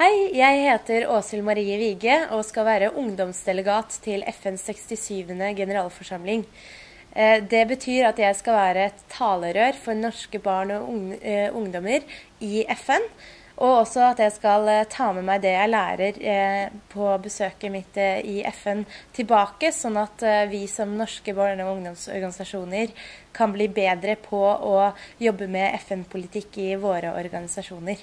Hei, jeg heter Åshild Marie Vige og skal være ungdomsdelegat til FNs 67. generalforsamling. Eh, det betyr at jeg skal være et talerør for norske barn og eh, ungdommer i FN. Og også at jeg skal eh, ta med meg det jeg lærer på besøket mitt i FN tilbake, sånn at vi som norske barne- og ungdomsorganisasjoner kan bli bedre på å jobbe med FN-politikk i våre organisasjoner.